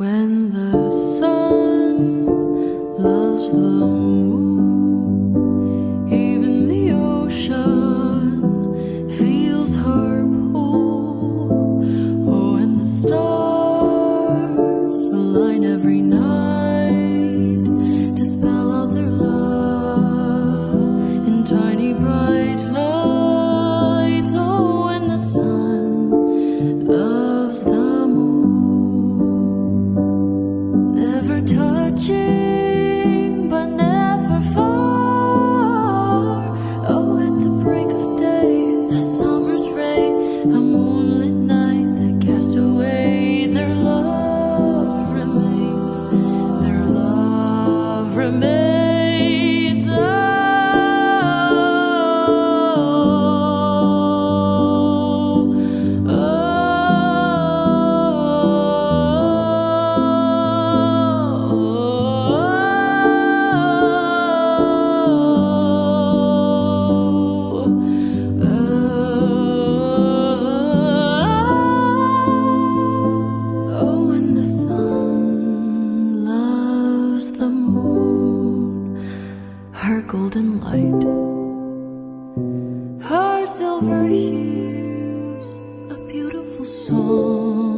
When the sun loves the moon, even the ocean feels her pull. Oh, and the stars align every night 去。Her golden light, her silver hues, a beautiful song.